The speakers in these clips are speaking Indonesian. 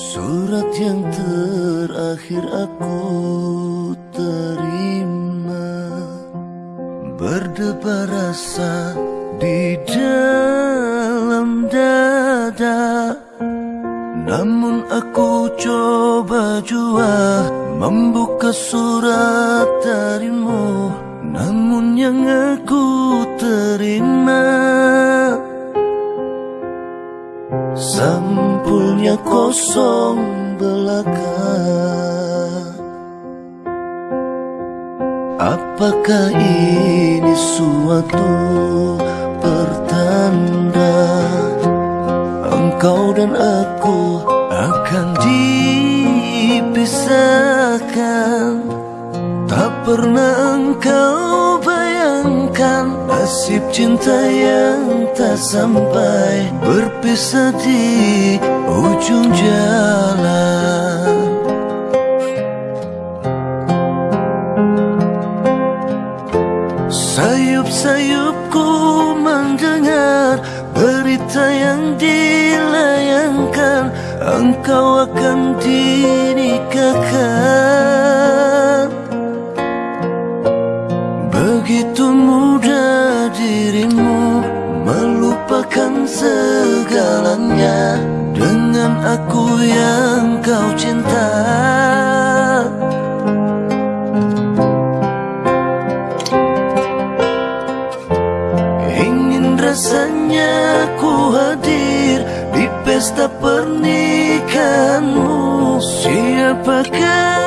Surat yang terakhir aku terima. Berdebar rasa di dalam dada. Namun aku coba jua Membuka surat darimu. Namun yang aku terima Sampulnya kosong belaka. Apakah ini suatu pertanda Engkau dan aku akan dipisahkan? Tak pernah engkau Nasib cinta yang tak sampai Berpisah di ujung jalan. Sayup-sayupku mendengar Berita yang dilayangkan Engkau akan dinikahkan yang kau cinta. Ingin rasanya ku hadir di pesta pernikahanmu. Siapakah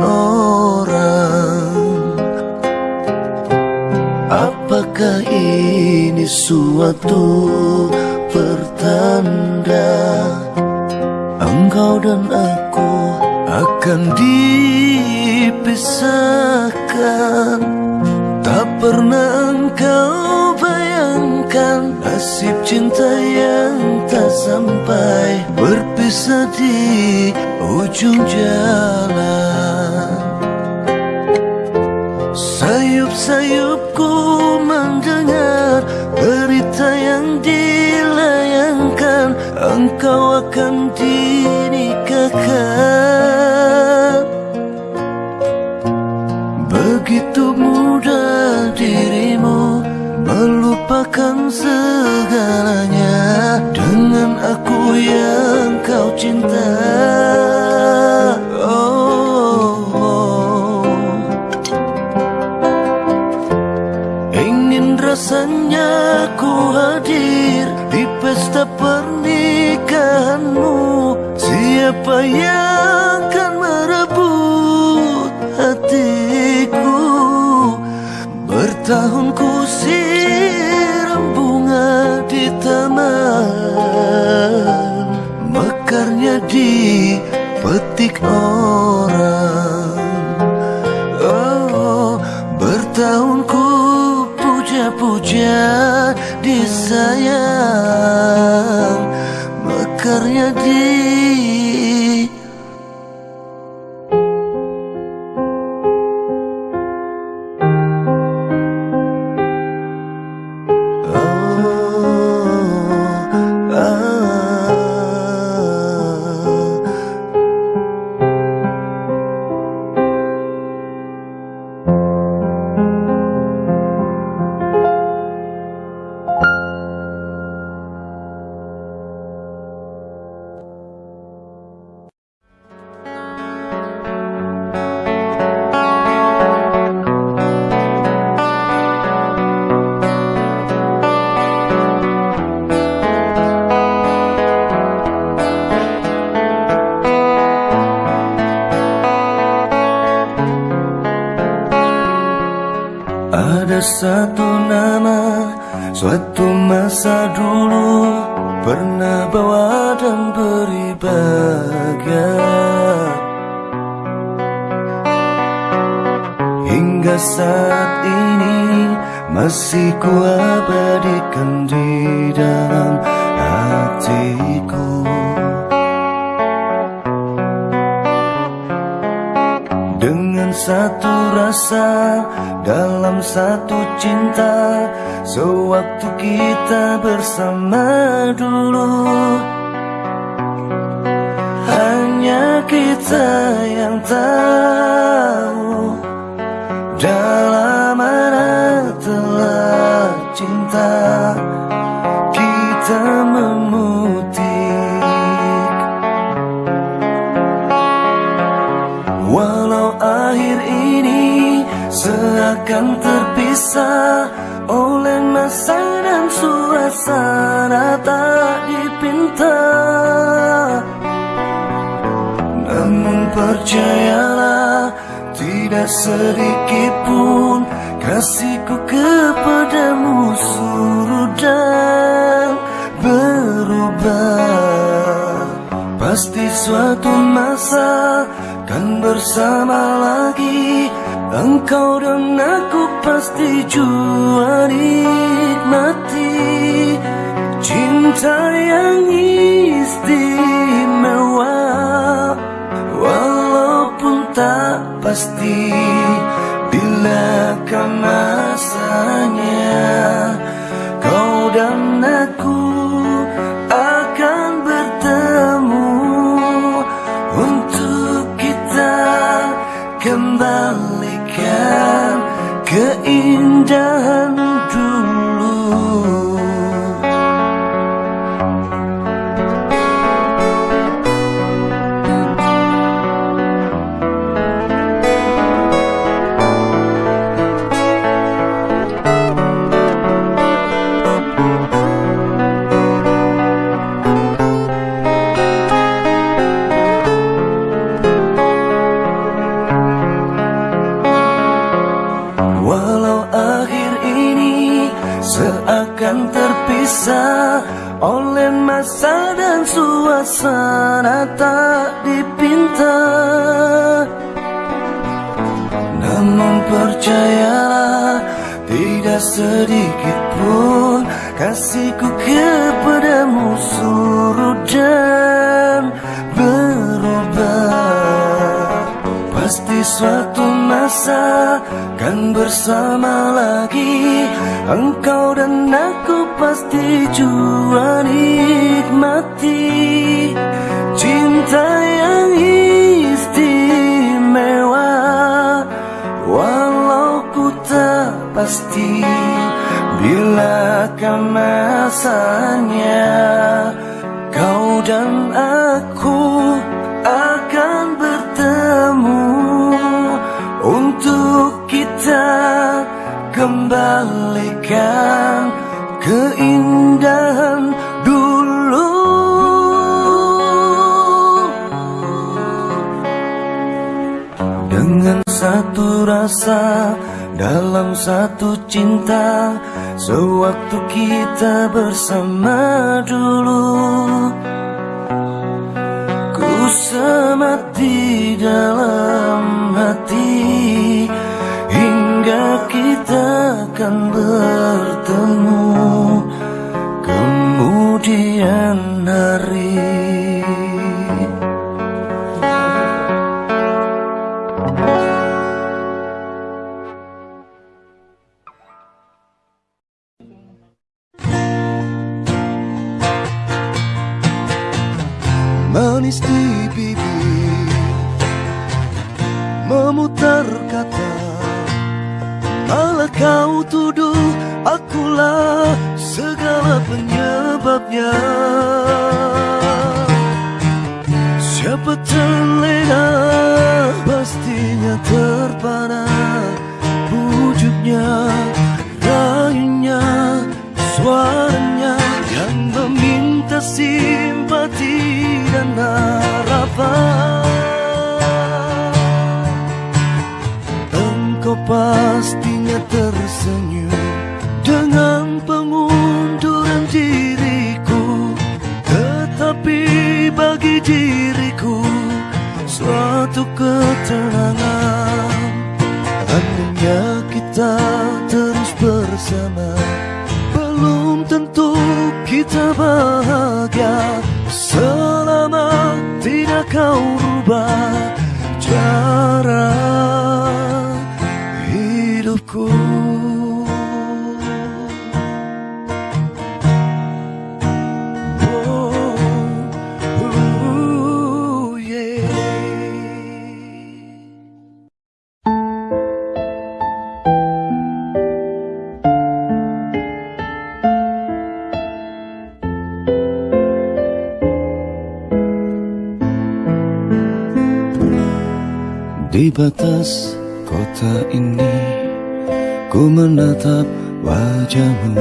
orang Apakah ini suatu pertanda Engkau dan aku akan dipisahkan? Tak pernah engkau bayangkan Nasib cinta yang tak sampai Berpisah di ujung jalan Oh. Satu rasa dalam satu cinta Sewaktu kita bersama dulu. Hanya kita yang tahu Dalam mana telah cinta. Kita terpisah oleh masa dan suasana tak dipinta Namun percayalah tidak sedikit pun Kasihku kepadamu surut dan berubah. Pasti suatu masa kan bersama lagi Engkau dan aku pasti jua nikmati Cinta yang istimewa. Walaupun tak pasti Bila kan masanya seakan terpisah oleh masa dan suasana tak dipinta Namun percayalah tidak sedikit pun kasihku kepadamu surut dan berubah. Pasti suatu masa kan bersama lagi. Engkau dan aku pasti jua nikmati. Cinta yang istimewa Walau ku tak pasti Bila masanya. Kau dan aku kembalikan keindahan dulu. Dengan satu rasa dalam satu cinta Sewaktu kita bersama dulu. Ku semat di dalam hati Hingga kita akan bertemu bagi diriku Suatu ketenangan. Andainya kita terus bersama. Belum tentu kita bahagia batas kota ini Ku menatap wajahmu.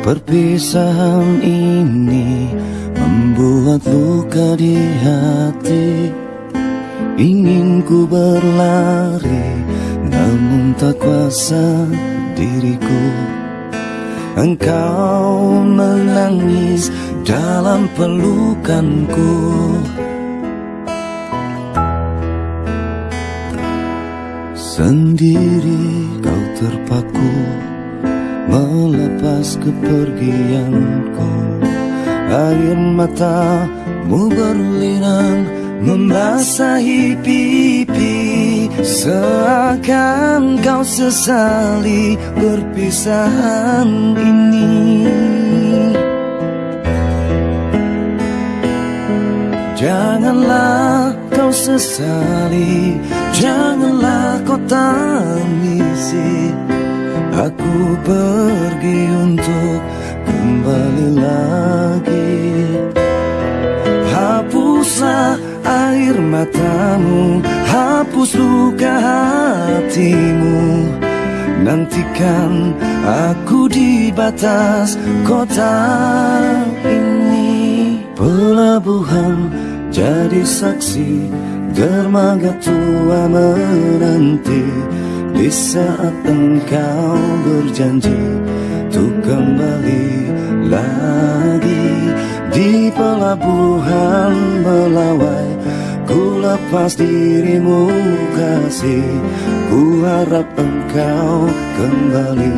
Perpisahan ini Membuat luka di hati. Ingin ku berlari Namun tak kuasa diriku. Engkau menangis dalam pelukanku Sendiri kau terpaku Melepas kepergianku. Air matamu berlinang Membasahi pipi. Seakan kau sesali perpisahan ini. Janganlah kau sesali. Janganlah kau tangisi. Aku pergi untuk kembali lagi. Hapuslah air matamu Hapus luka hatimu. Nantikan aku di batas kota ini. Pelabuhan jadi saksi dermaga tua menanti di saat engkau berjanji untuk kembali lagi. Di pelabuhan melawai ku lepas dirimu kasih. Ku harap engkau kembali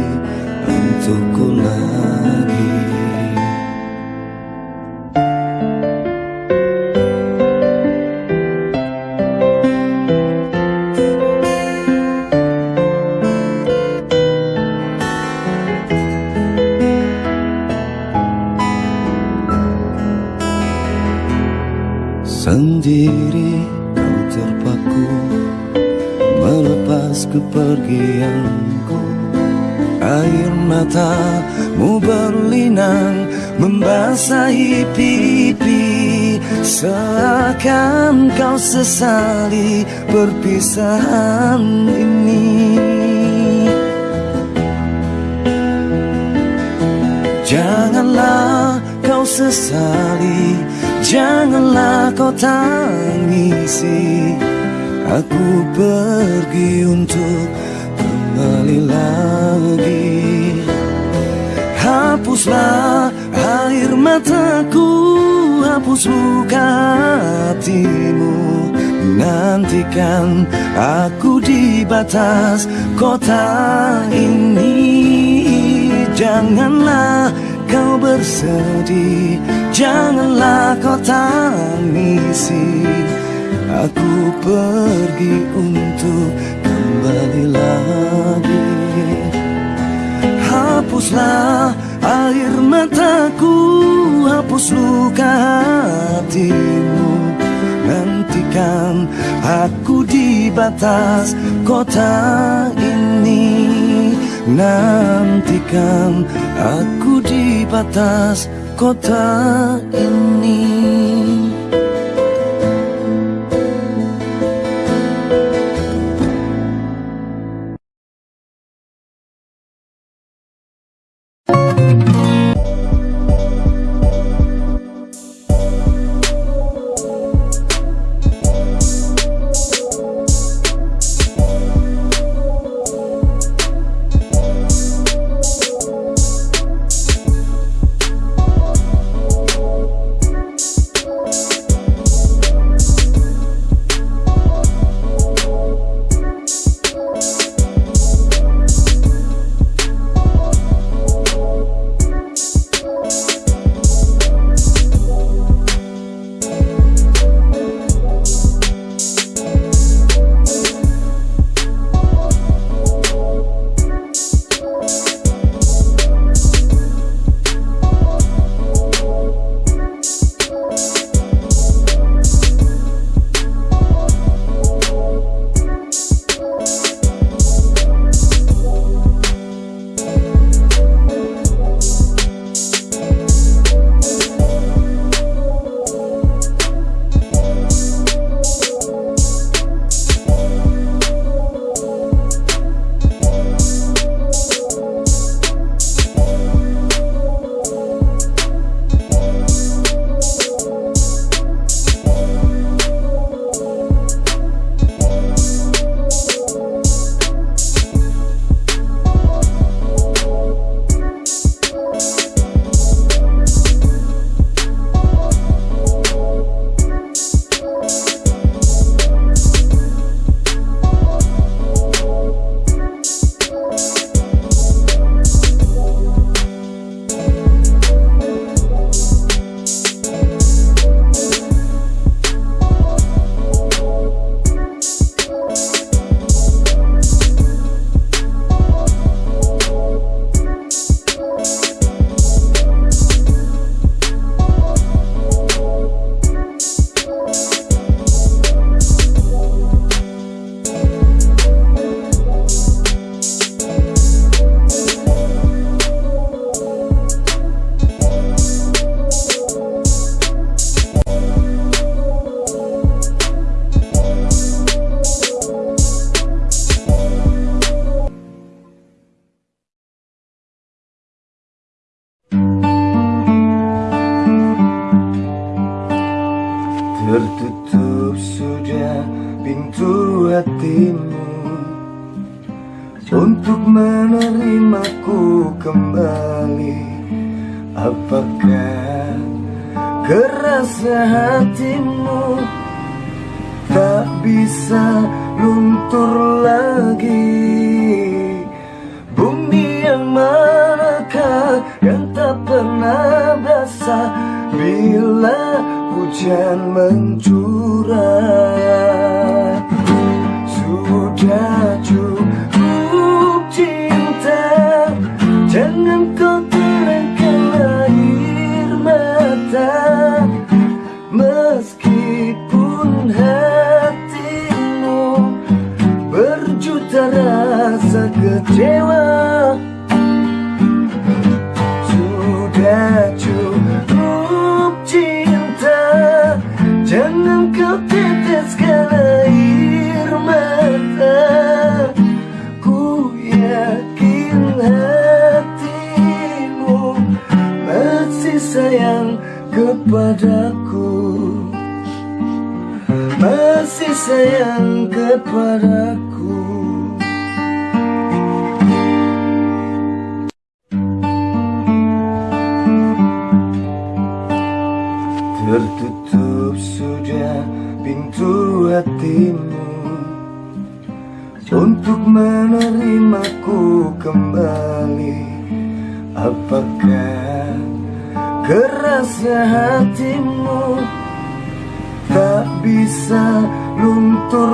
untukku lagi kau sesali perpisahan ini. Janganlah kau sesali Janganlah kau tangisi. Aku pergi untuk kembali lagi. Hapuslah air mataku Hapus luka hatimu Nantikan aku di batas kota ini. Janganlah kau bersedih Janganlah kau tangisi. Aku pergi untuk kembali lagi. Hapuslah air mataku Hapus luka hatimu Nantikan aku di batas kota ini. Nantikan aku di batas kota ini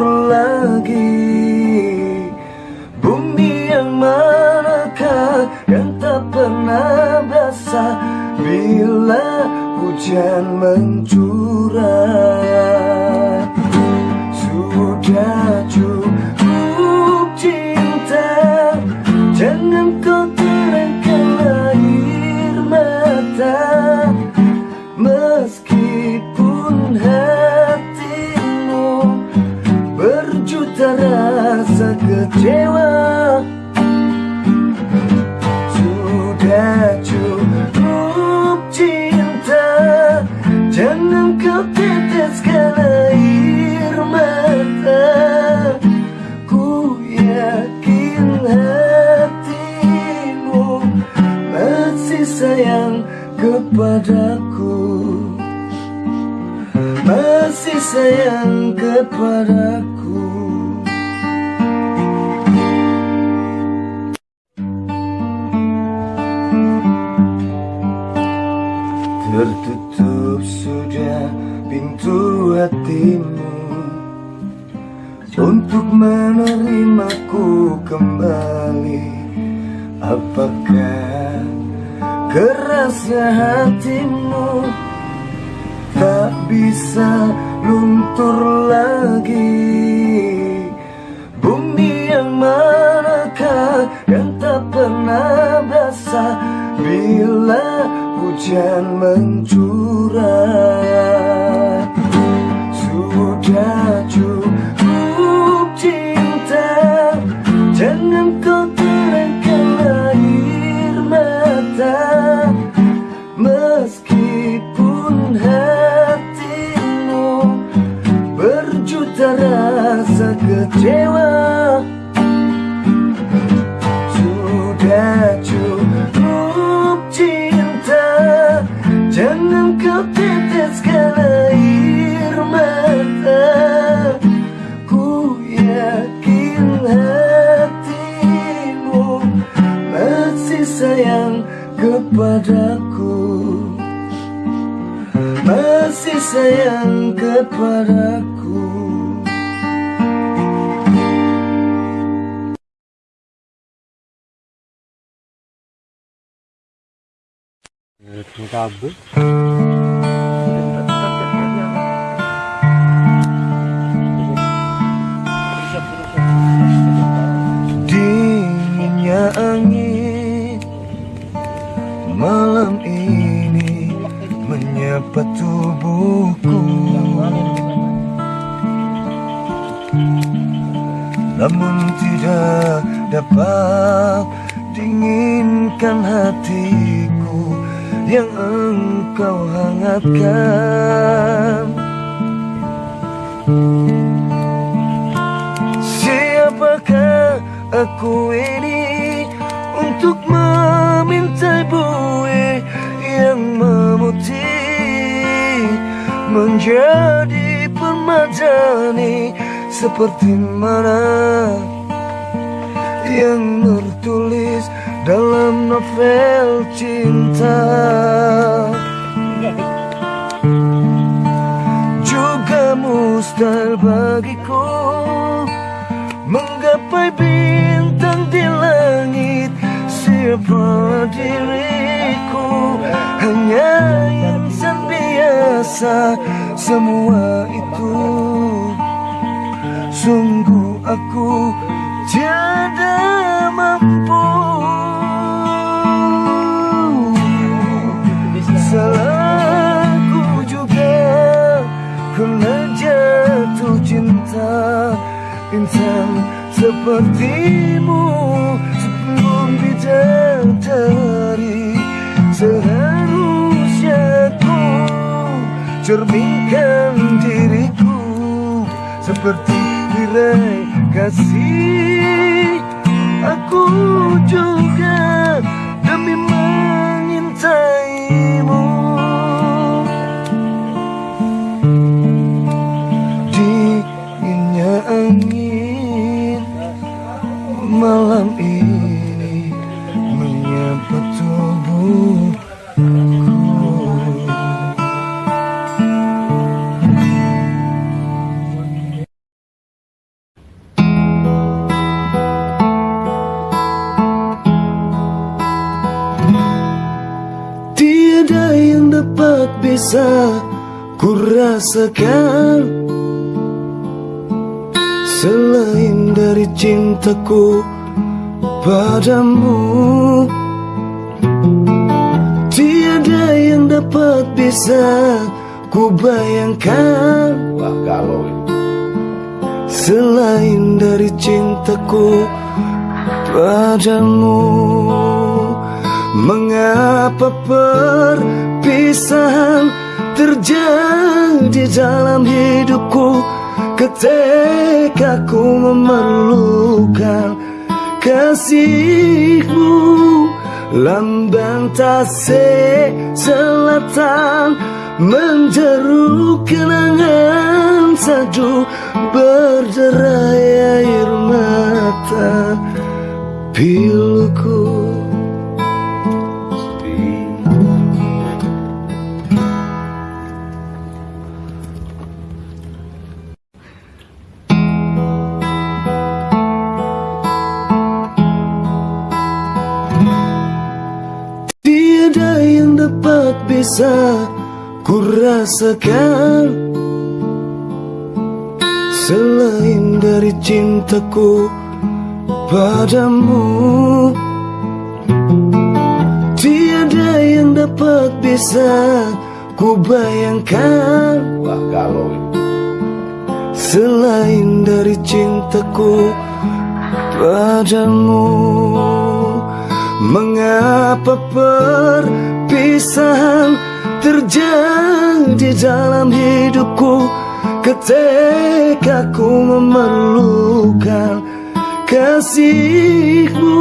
lagi. Bumi yang manakah yang tak pernah basah. Bila hujan mencurah Sudah cukup kecewa. Sudah cukup cinta Jangan kau teteskan air mata. Ku yakin hatimu Masih sayang kepadaku. Masih sayang kepadaku hatimu. Untuk menerimaku kembali Apakah kerasa hatimu Tak bisa luntur lagi? Bumi yang manakah yang tak pernah basah Bila hujan mencurah Sudah cukup cinta Jangan kau terangkan air mata. Meskipun hatimu Berjuta rasa kecewa sayang kepadaku Terima kasih. apa tubuhku. Namun tidak dapat dinginkan hatiku Yang engkau hangatkan. Siapakah aku ini? Menjadi permadani seperti mana Yang tertulis dalam novel cinta. Juga mustahil bagiku Menggapai bintang di langit. Siapa diriku? Hanya insan biasa Semua itu. Sungguh aku tiada mampu. Salahku juga Kena jatuh cinta Insan sepertimu. Sebelum bidadari ku Cerminkan diriku Seperti tirai kasih Aku juga demi mengintaimu. Dinginnya angin malam rasakan Selain dari cintaku padamu Tiada yang dapat bisa ku bayangkan Wah galau Selain dari cintaku padamu Mengapa perpisahan terjadi dalam hidupku. Ketika ku memerlukan kasihmu Lambang tasik selatan Menjeru kenangan sadu Berderai air mata. Piluku bisa ku rasakan Selain dari cintaku padamu Tiada yang dapat bisa ku bayangkan Wah galau. Selain dari cintaku padamu Mengapa perpisahan terjadi dalam hidupku? Ketika ku memerlukan kasihmu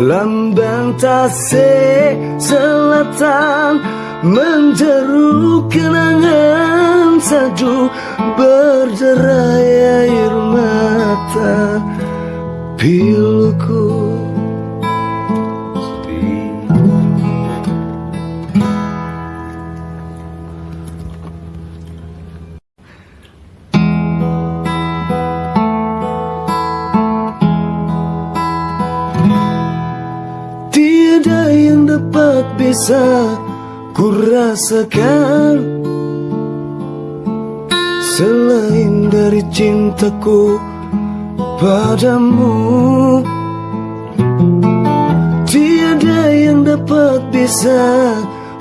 Lambang tasik selatan Menjeru kenangan sadu Berderai air mata Piluku bisa ku rasakan. Selain dari cintaku padamu Tiada yang dapat bisa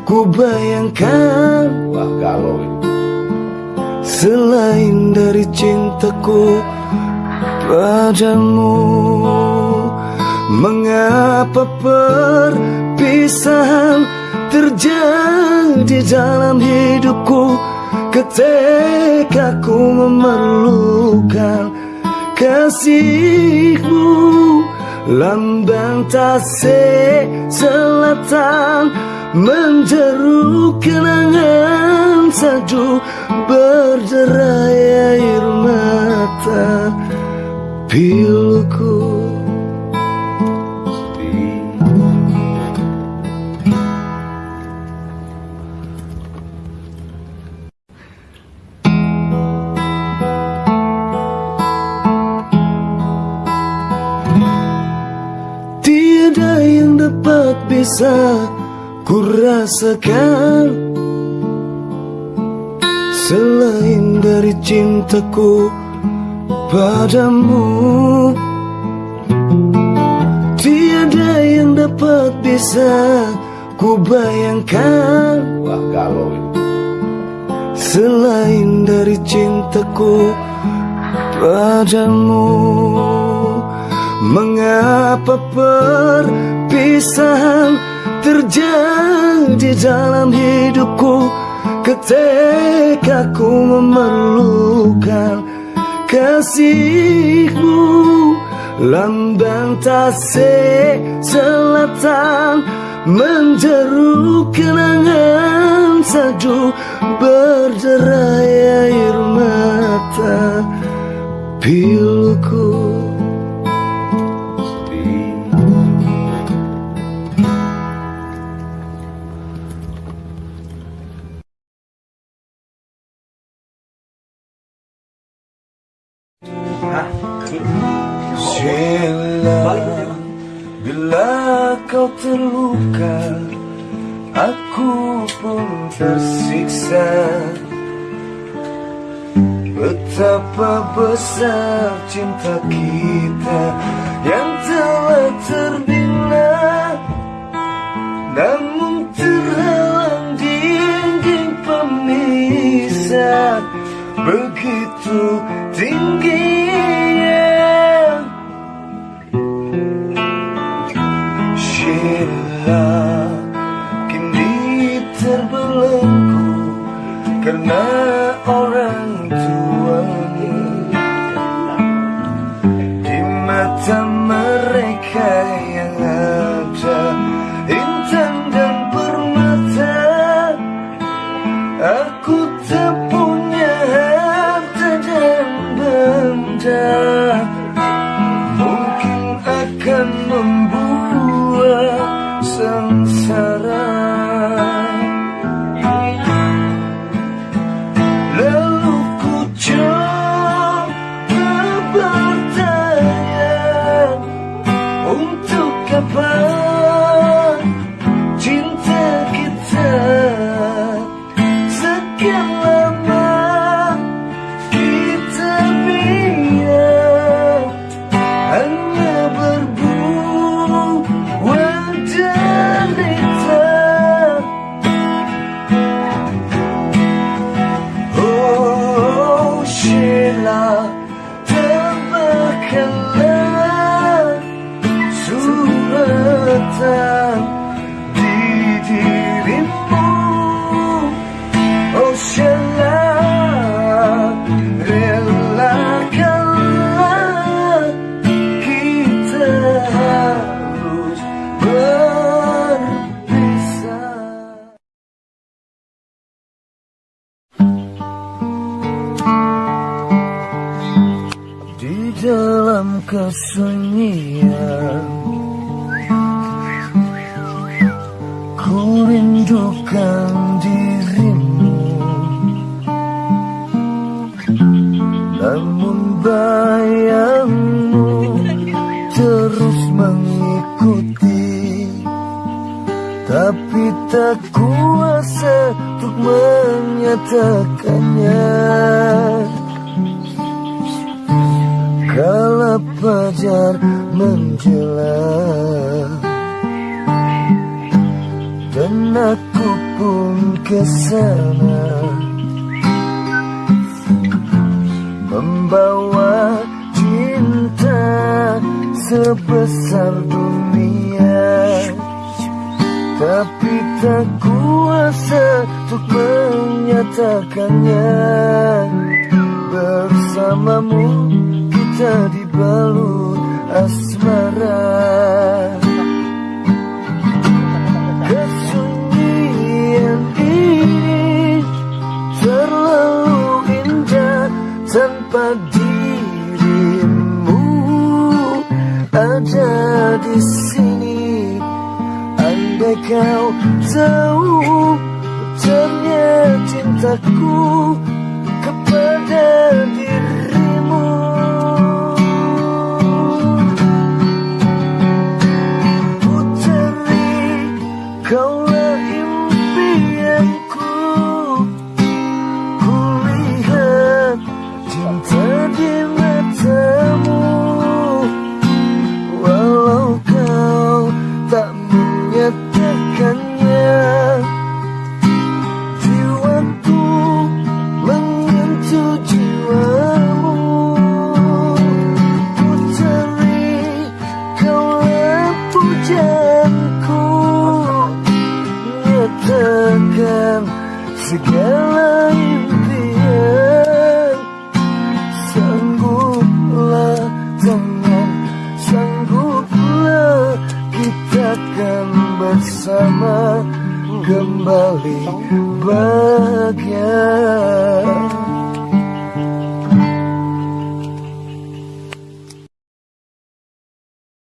ku bayangkan. Wah galau Selain dari cintaku padamu Mengapa perpisahan terjadi dalam hidupku. Ketika ku memerlukan kasihmu Lambang tasik selatan Menjeru kenangan salju Berderai air mata rasakan Selain dari cintaku padamu Tiada yang dapat bisa ku bayangkan Wah galau ini. Selain dari cintaku padamu Mengapa perpisahan terjadi dalam hidupku. Ketika ku memerlukan kasihmu Lambang tasik selatan Menjeru kenangan salju Berderai air mata Piluku terluka. Aku pun tersiksa. Betapa besar cinta kita Yang telah terbina. Namun terhalang dinding pemisah. Begitu tingginya she love. answer. Menyatakannya Kala fajar menjelang Dan aku pun ke sana Membawa cinta sebesar dunia tapi tak kuasa untuk menyatakannya. Bersamamu kita dibalut asmara. Kesunyian ini terlalu indah tanpa dirimu ada di sini Kau tahu Betulnya cintaku Kepada